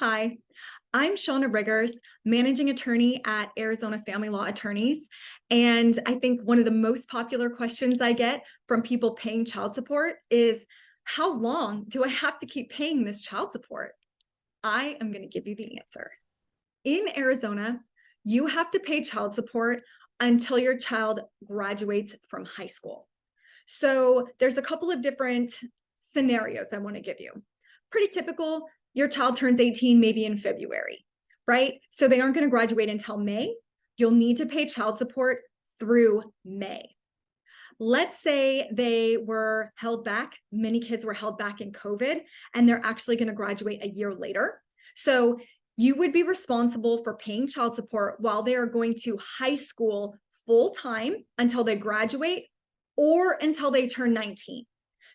Hi, I'm Shauna Riggers, managing attorney at Arizona Family Law Attorneys. And I think one of the most popular questions I get from people paying child support is, how long do I have to keep paying this child support? I am going to give you the answer. In Arizona, you have to pay child support until your child graduates from high school. So there's a couple of different scenarios I want to give you. Pretty typical, your child turns 18 maybe in February, right? So they aren't going to graduate until May. You'll need to pay child support through May. Let's say they were held back. Many kids were held back in COVID and they're actually going to graduate a year later. So you would be responsible for paying child support while they are going to high school full time until they graduate or until they turn 19.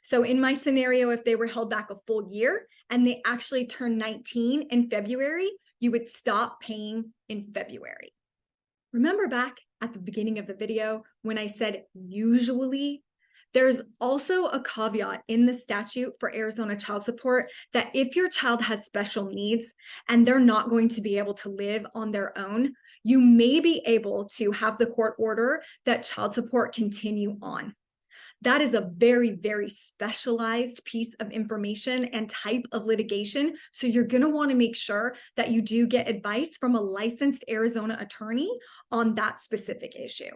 So in my scenario, if they were held back a full year and they actually turned 19 in February, you would stop paying in February. Remember back at the beginning of the video when I said usually there's also a caveat in the statute for Arizona child support that if your child has special needs and they're not going to be able to live on their own, you may be able to have the court order that child support continue on. That is a very, very specialized piece of information and type of litigation. So you're going to want to make sure that you do get advice from a licensed Arizona attorney on that specific issue.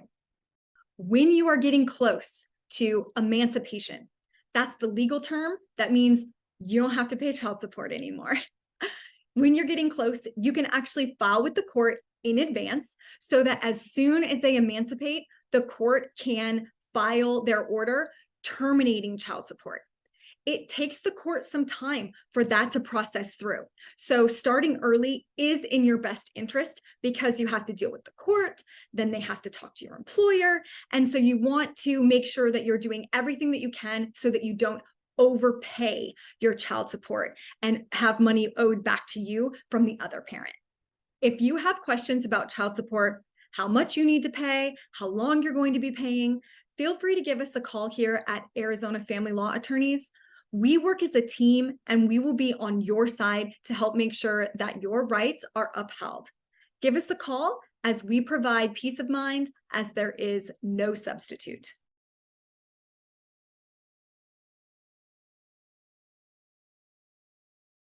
When you are getting close to emancipation, that's the legal term. That means you don't have to pay child support anymore. when you're getting close, you can actually file with the court in advance so that as soon as they emancipate, the court can file their order terminating child support. It takes the court some time for that to process through. So starting early is in your best interest because you have to deal with the court, then they have to talk to your employer. And so you want to make sure that you're doing everything that you can so that you don't overpay your child support and have money owed back to you from the other parent. If you have questions about child support, how much you need to pay, how long you're going to be paying, feel free to give us a call here at Arizona Family Law Attorneys. We work as a team and we will be on your side to help make sure that your rights are upheld. Give us a call as we provide peace of mind as there is no substitute.